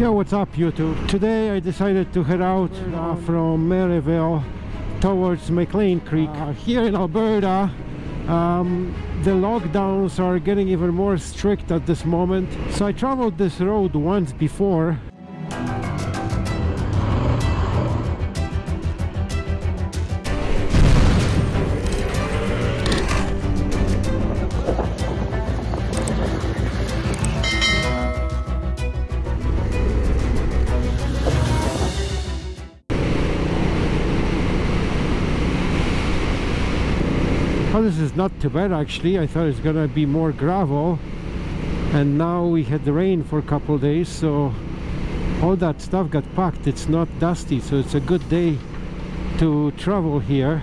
Yo, what's up YouTube? Today I decided to head out uh, from Maryville towards McLean Creek. Uh, here in Alberta, um, the lockdowns are getting even more strict at this moment. So I traveled this road once before This is not too bad actually. I thought it's gonna be more gravel. And now we had the rain for a couple days so all that stuff got packed. It's not dusty so it's a good day to travel here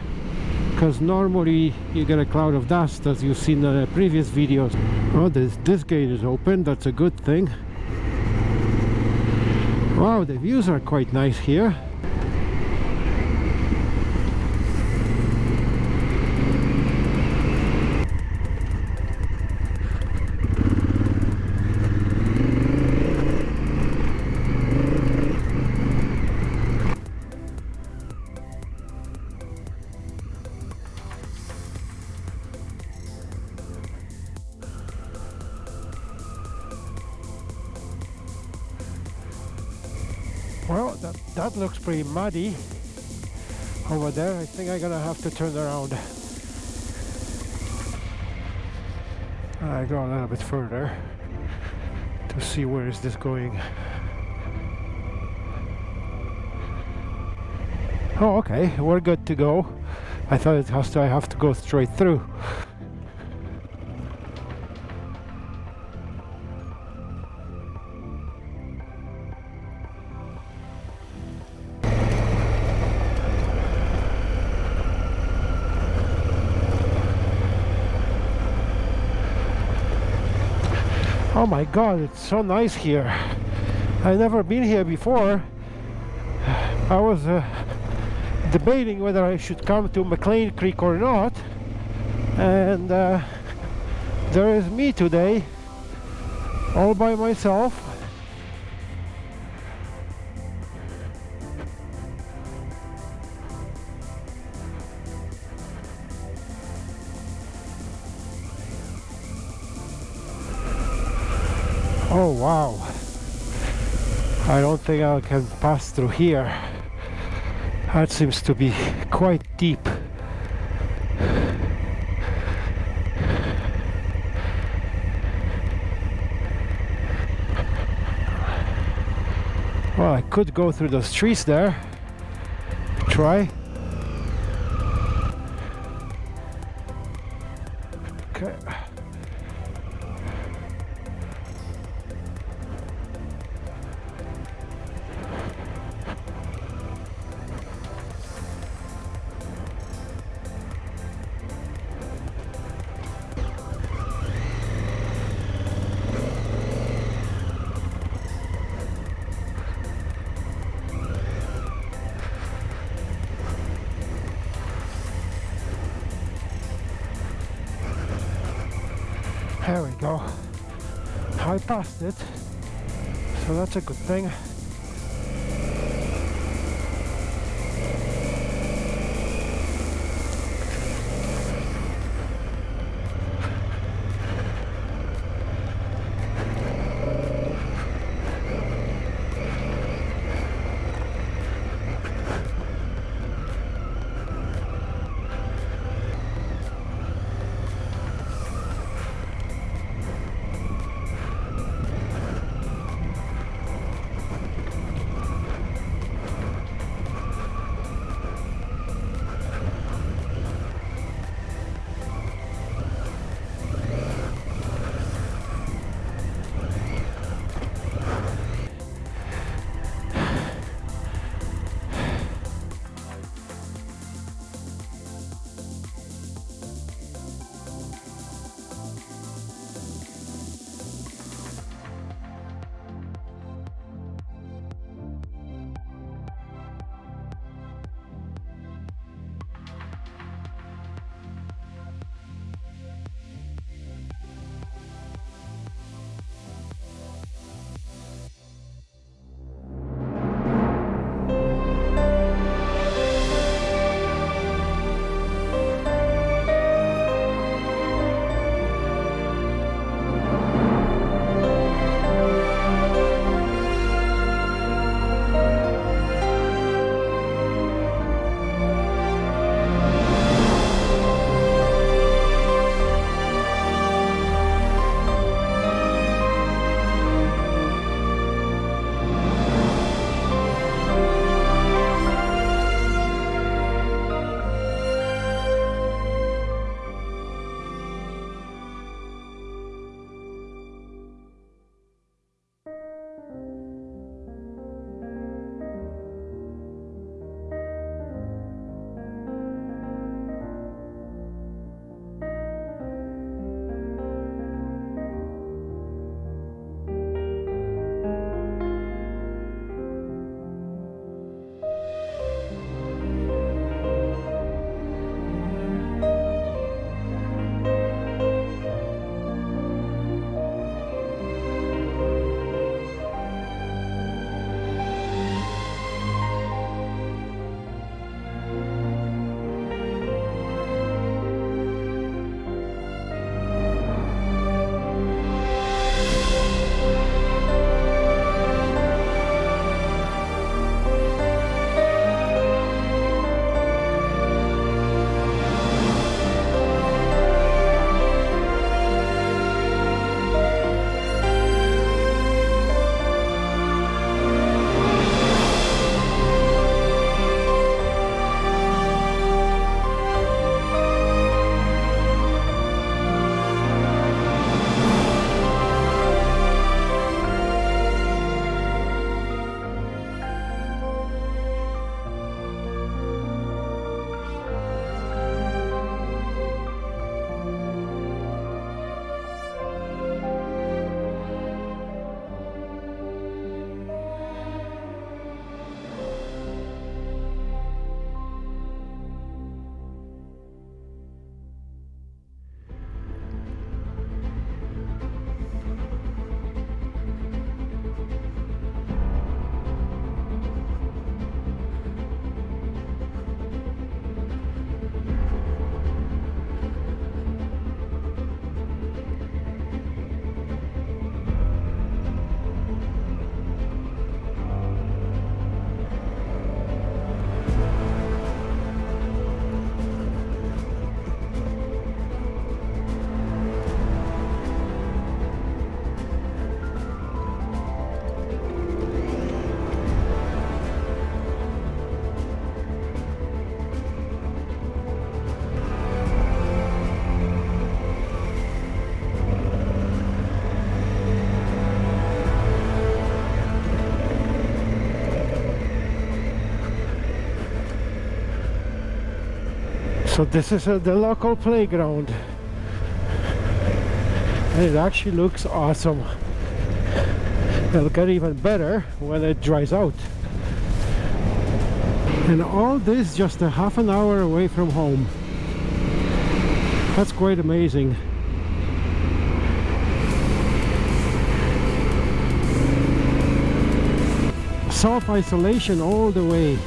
because normally you get a cloud of dust as you've seen in the previous videos. Oh this this gate is open. That's a good thing. Wow the views are quite nice here looks pretty muddy over there. I think I'm gonna have to turn around. I go a little bit further to see where is this going. Oh, okay, we're good to go. I thought it has to. I have to go straight through. Oh my god, it's so nice here. I've never been here before. I was uh, debating whether I should come to McLean Creek or not. And uh, there is me today, all by myself. Oh wow. I don't think I can pass through here. That seems to be quite deep. Well, I could go through those trees there. Try. There we go. I passed it, so that's a good thing. So this is uh, the local playground. And it actually looks awesome. It'll get even better when it dries out. And all this just a half an hour away from home. That's quite amazing. Self-isolation all the way.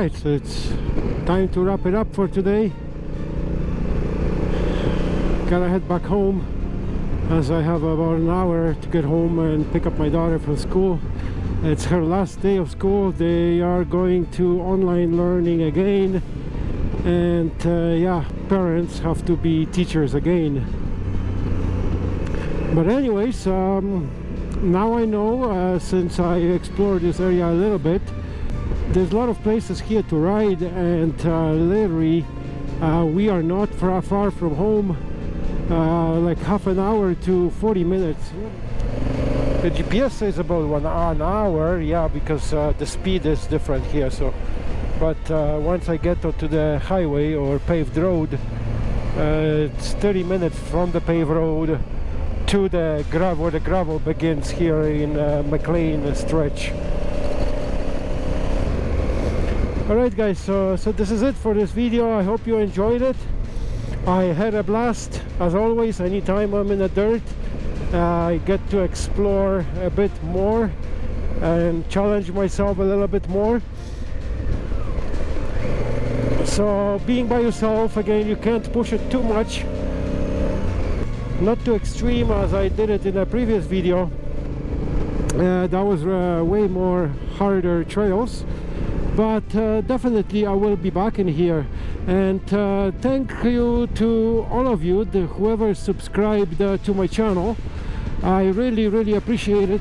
Right so it's time to wrap it up for today. Gotta head back home as I have about an hour to get home and pick up my daughter from school. It's her last day of school. They are going to online learning again. And uh, yeah parents have to be teachers again. But anyways um, now I know uh, since I explored this area a little bit there's a lot of places here to ride and uh, literally uh, we are not far, far from home uh, like half an hour to 40 minutes. The GPS says about one an hour yeah because uh, the speed is different here so but uh, once I get onto the highway or paved road uh, it's 30 minutes from the paved road to the gravel where the gravel begins here in McLean stretch Alright guys, so, so this is it for this video. I hope you enjoyed it. I had a blast, as always, anytime I'm in the dirt. Uh, I get to explore a bit more and challenge myself a little bit more. So being by yourself, again, you can't push it too much. Not too extreme as I did it in a previous video. Uh, that was uh, way more harder trails but uh, definitely I will be back in here. And uh, thank you to all of you the, whoever subscribed uh, to my channel. I really really appreciate it